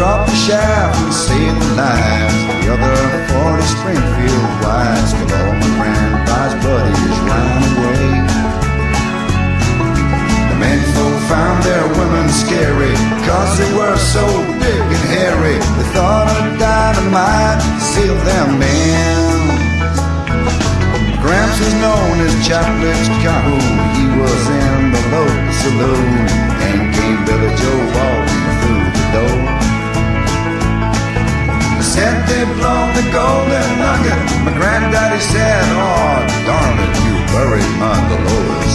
drop the shaft and save the lives. The other 40 Springfield wives, but all my grandpa's buddies ran away. The men folk found their women scary, cause they were so big and hairy. They thought of dynamite sealed them in. Gramps was known as Chaplips Calhoun. He was in the local saloon and golden nugget. My granddaddy said, "Oh, darn it, you buried my Dolores,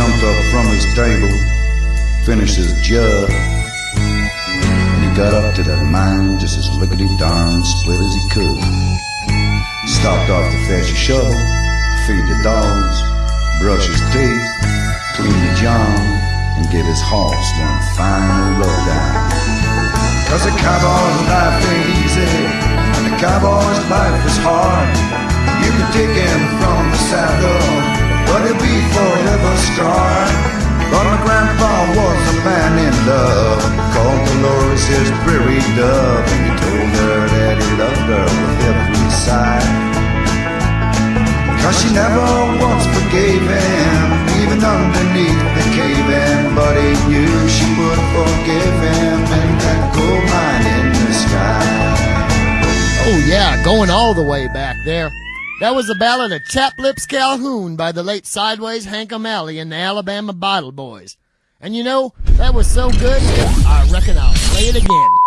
jumped up from his table, finished his jug, and he got up to that mine just as lickety darn split as he could. Stopped off to fetch a shovel, feed the dogs, brush his teeth, clean the john, and give his horse one final rub down. Cause a cowboy's life ain't easy, and a cowboy's life is hard. Was a man in love, called Dolores his prairie dove, and he told her that he loved her with every sigh. Cause she never once forgave him, even underneath the cave-in, but he knew she would forgive him in that gold mine in the sky. Oh, yeah, going all the way back there. That was the ballad of Chaplips Calhoun by the late Sideways Hank O'Malley and the Alabama Bottle Boys. And you know, that was so good, I reckon I'll play it again.